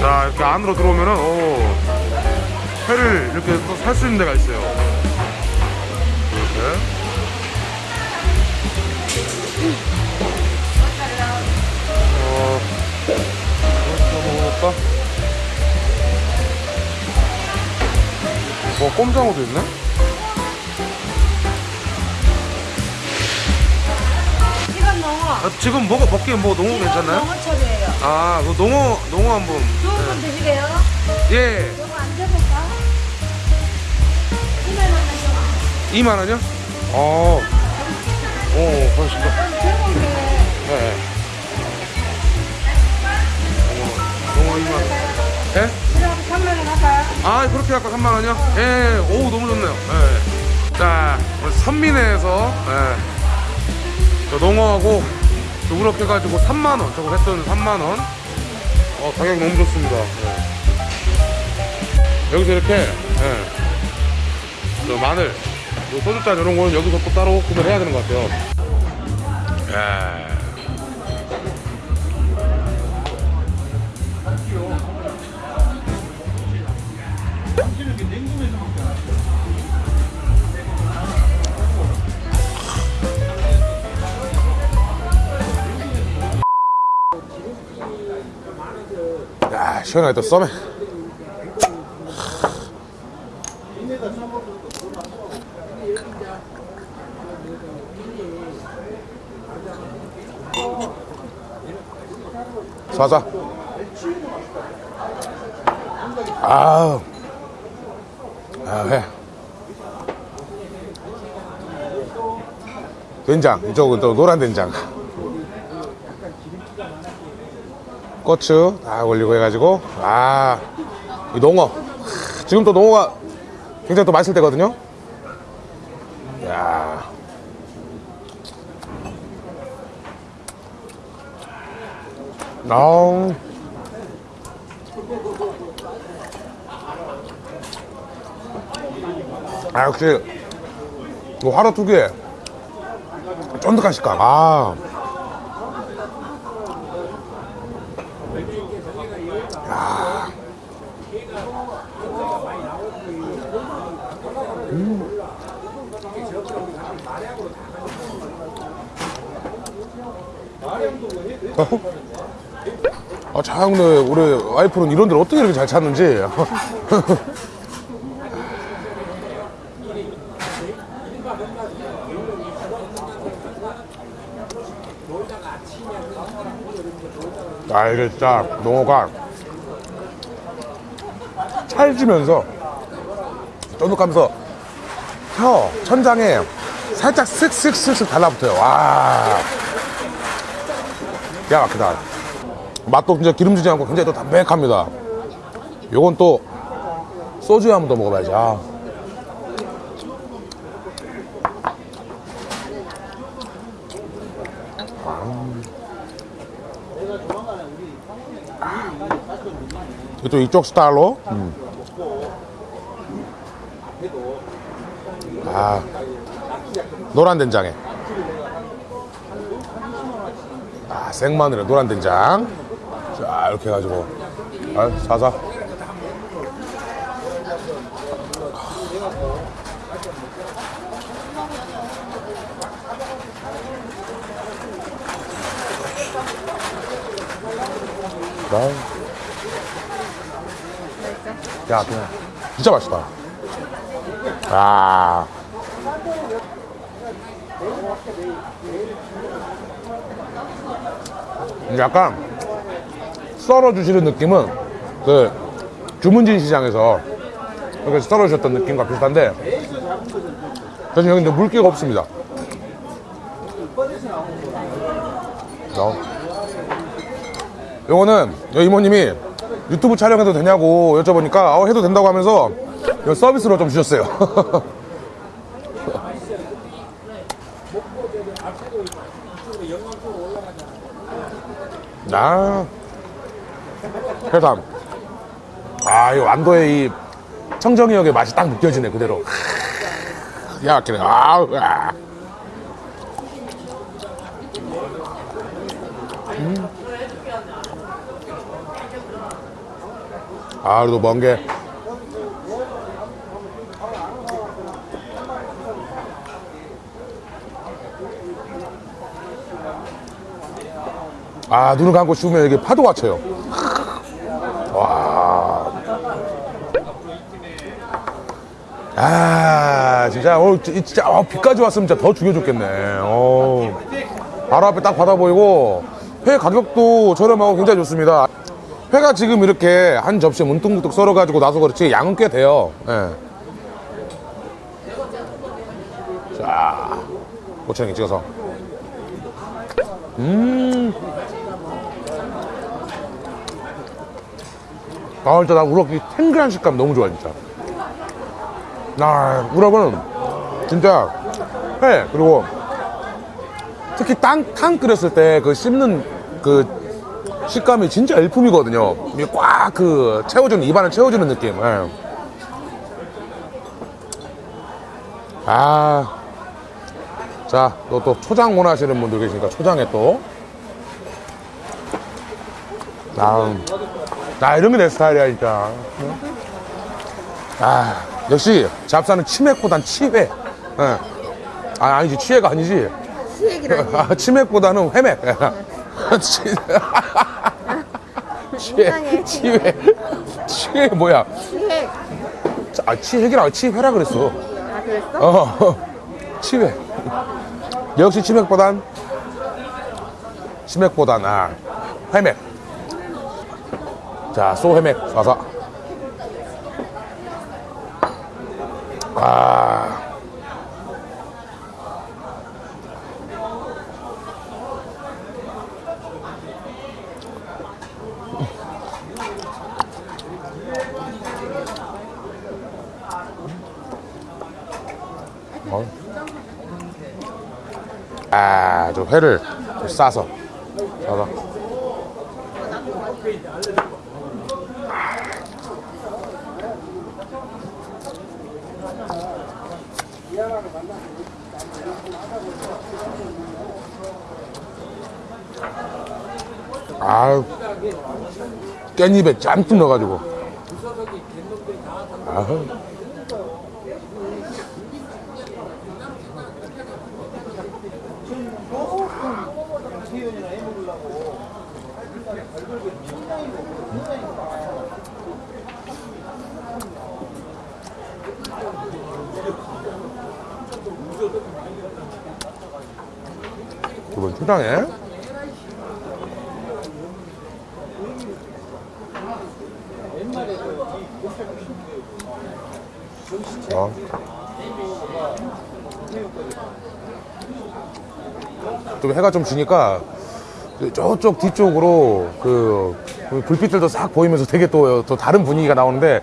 자 이렇게 안으로 들어오면은 오. 회를 이렇게 또 살 수 있는 데가 있어요 볼까? 뭐 꼼장어도 있네? 이건 농어. 아, 지금 먹어 먹기에 뭐 농어 이건 괜찮나요? 농어철이에요. 아, 그 농어 농어 한 번. 좋은 건 드시게요? 예, 이거 안 돼볼까? 2만 원만 줘. 2만 원이요? 어, 오, 고맙습니다. 예? 그럼 3만 원 할까요? 아, 그렇게 할까 3만 원이요? 예, 오, 너무 좋네요. 예. 자, 우리 선민회에서 예. 저 농어하고 저 우럭 해가지고 3만 원, 저거 했던 3만 원. 어, 가격 너무 좋습니다. 예. 여기서 이렇게 예. 저 마늘, 요 소주잔 이런 거는 여기서 또 따로 구매를 해야 되는 것 같아요. 예. 시원하게 또 썸에. 사자. 아우. 아, 해. 된장. 이쪽은 또 노란 된장. 고추 다 올리고 해가지고 아, 이 농어. 지금 또 농어가 굉장히 또 맛있을 때거든요. 야. 아우. 아, 역시, 뭐, 하루 특유의 쫀득한 식감. 아. 야. 아, 참, 근데 우리 와이프는 이런 데를 어떻게 이렇게 잘 찾는지. 진짜 농어가 찰지면서 쫀득하면서 혀, 천장에 살짝 슥슥슥슥 달라붙어요. 와. 야, 막히다. 맛도 진짜 기름지지 않고 굉장히 또 담백합니다. 요건 또 소주에 한 번 더 먹어봐야지. 아. 또 이쪽 스타일로. 음. 아, 노란 된장에. 아, 생마늘에 노란 된장. 자, 이렇게 해가지고. 아, 사사. 아. 야, 그냥 진짜 맛있다. 아. 약간 썰어 주시는 느낌은 그 주문진 시장에서 이렇게 썰어 주셨던 느낌과 비슷한데 대신 여기 물기가 없습니다. 여기 이모님이 유튜브 촬영해도 되냐고 여쭤보니까 어, 해도 된다고 하면서 서비스로 좀 주셨어요. 아, 해삼. 아, 이 완도의 이 청정역의 맛이 딱 느껴지네, 그대로. 야, 그래. 아우, 야. 음. 아, 그래도 먼 게. 아, 눈을 감고 씹으면 이게 파도가 쳐요. 와. 아, 진짜, 어, 지- 진짜, 어, 비까지 왔으면 진짜 더 죽여줬겠네. 어. 바로 앞에 딱 바다 보이고, 회 가격도 저렴하고 굉장히 좋습니다. 회가 지금 이렇게 한 접시에 문득문득 썰어가지고 나서 그렇지, 양은 꽤 돼요. 예. 자, 고추냉이 찍어서. 음. 아, 진짜 나 우럭 이 탱글한 식감 너무 좋아, 진짜. 나, 우럭은 진짜 회, 그리고 특히 땅, 탕 끓였을 때 그 씹는 그 식감이 진짜 일품이거든요. 이게 꽉 그 채워주는, 입안을 채워주는 느낌. 예. 아. 자, 또, 또 초장 원하시는 분들 계시니까 초장에 또. 아, 나 이런 게 내 스타일이야, 진짜. 응? 아, 역시 잡사는 치맥보단 치회. 예. 아, 아니지, 치회가 아니지. 수액이라니. 아, 치맥보다는 회맥. 치... 치회, 이상해. 치회. 치회 뭐야? 수액. 아, 치핵이라 치회라 그랬어. 아, 그랬어? 어, 치회. 역시 치맥보단 치맥보단 아 회맥. 자, 소 회맥 사사. 아. 어. 아, 저 회를 좀 싸서. 싸서. 아, 깻잎에 짬뜩 넣어가지고. 아, 두번 초장에. 어. 좀 해가 좀 지니까 저쪽 뒤쪽으로 그 불빛들도 싹 보이면서 되게 또, 또 다른 분위기가 나오는데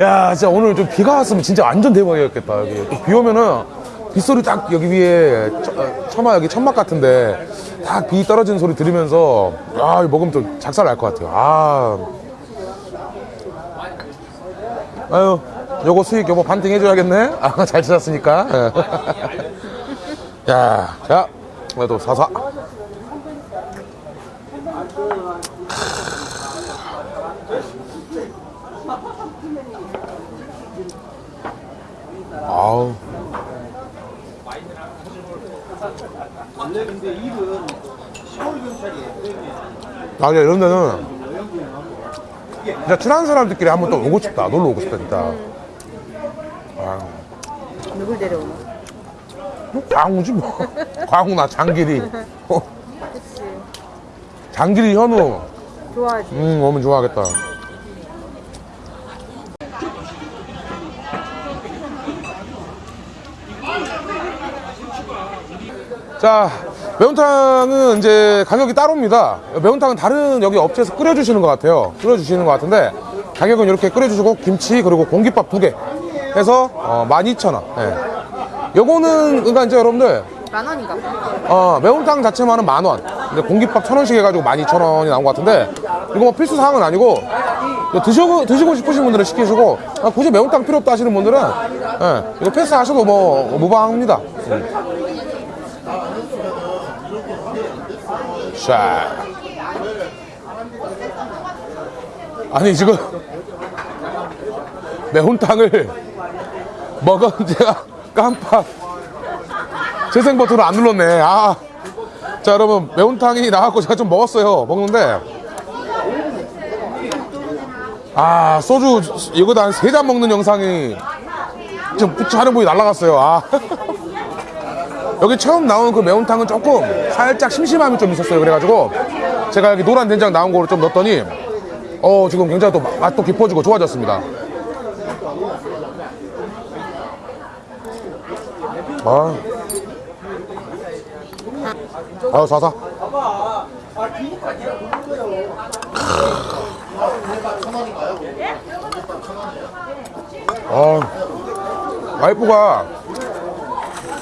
야 진짜 오늘 좀 비가 왔으면 진짜 완전 대박이었겠다 여기 또비 오면은 빗소리 딱 여기 위에 처, 어, 처마 여기 천막 같은데 딱 비 떨어지는 소리 들으면서 아 먹으면 또 작살 날 것 같아요. 아. 아유 요거 수익 여보 반띵 해줘야겠네? 아 잘 찾았으니까. 야자 그래도 사사. 아우 원래 근데 일은 서울 경찰이에요. 아, 야, 이런 데는 진짜 친한 사람들끼리 한번 또 오고 싶다. 놀러 오고 싶다, 진짜. 아, 누굴 데려오나? 뭐 광우지 뭐. 광우나 장길이. 어, 그치. 장길이 현우. 좋아하지. 음, 오면 좋아하겠다. 자, 매운탕은 이제 가격이 따로입니다. 매운탕은 다른 여기 업체에서 끓여주시는 것 같아요. 끓여주시는 것 같은데, 가격은 이렇게 끓여주시고, 김치, 그리고 공깃밥 두 개 해서, 어, 12,000원. 예. 요거는, 그러니까 이제 여러분들, 만 원인가 봐. 어, 매운탕 자체만은 만 원. 근데 공깃밥 천 원씩 해가지고 만 이천 원이 나온 것 같은데 이거 뭐 필수 사항은 아니고 드시고 드시고 싶으신 분들은 시키시고 아, 굳이 매운탕 필요 없다 하시는 분들은 예, 이거 패스하셔도 뭐 무방합니다. 음. 자, 아니 지금 매운탕을 먹은 제가 깜빡 재생 버튼을 안 눌렀네. 아. 자, 여러분, 매운탕이 나왔고 제가 좀 먹었어요. 먹는데. 아, 소주, 이거도 한세 잔 먹는 영상이 지금 촬영보이 날라갔어요. 아. 여기 처음 나온 그 매운탕은 조금 살짝 심심함이 좀 있었어요. 그래가지고 제가 여기 노란 된장 나온 거를 좀 넣었더니 어, 지금 굉장히 또 맛- 맛도 깊어지고 좋아졌습니다. 아. 아유 사사 아 와이프가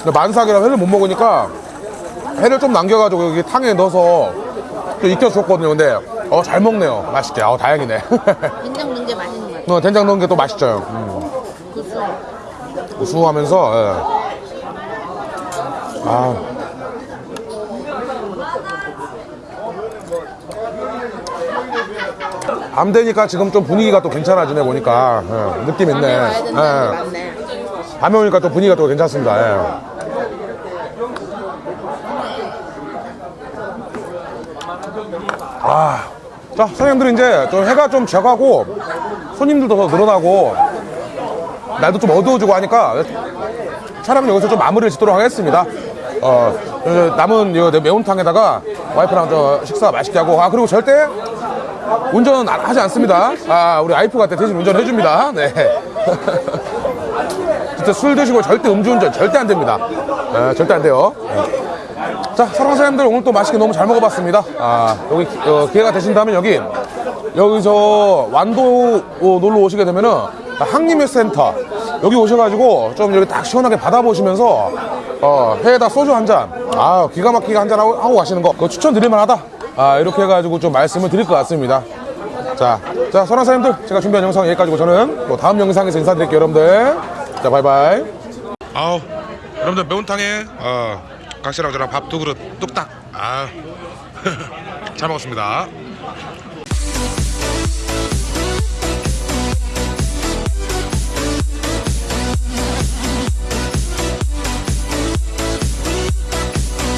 만삭이라 회를 못 먹으니까 회를 좀 남겨가지고 여기 탕에 넣어서 또 익혀줬거든요 근데 어 잘 먹네요 맛있게 어 다행이네 된장 넣은 게 맛있는 거 같아. 어, 된장 넣은 게 또 맛있죠 음. 구수. 우수하면서 예. 아밤 되니까 지금 좀 분위기가 또 괜찮아지네 보니까 예, 느낌 있네 밤에 예. 밤에 오니까 또 분위기가 또 괜찮습니다 아, 자 사장님들 이제 좀 해가 좀 져가고 손님들도 더 늘어나고 날도 좀 어두워지고 하니까 촬영은 여기서 좀 마무리를 짓도록 하겠습니다. 어, 그 남은 이 매운탕에다가 와이프랑 저 식사 맛있게 하고 아 그리고 절대 운전 안- 하지 않습니다. 아 우리 와이프가 대신 운전해 줍니다. 네. 진짜 술 드시고 절대 음주운전 절대 안 됩니다. 네, 절대 안 돼요. 네. 자, 사랑하는 사람들 오늘 또 맛있게 너무 잘 먹어봤습니다. 아, 여기 기- 어, 기회가 되신다면 여기 여기서 완도 어, 놀러 오시게 되면은 항림회 센터 여기 오셔가지고 좀 여기 딱 시원하게 받아보시면서 어, 회에다 소주 한 잔, 아 기가 막히게 한 잔 하고, 하고 가시는 거 그거 추천드릴 만하다. 아 이렇게 해가지고 좀 말씀을 드릴 것 같습니다. 자, 자, 선한 사람들 제가 준비한 영상 여기까지고 저는 또 다음 영상에서 인사드릴게요, 여러분들. 자, 바이바이. 아우, 여러분들 매운탕에 어, 각시랑 저랑 밥 두 그릇 뚝딱. 아, 잘 먹었습니다.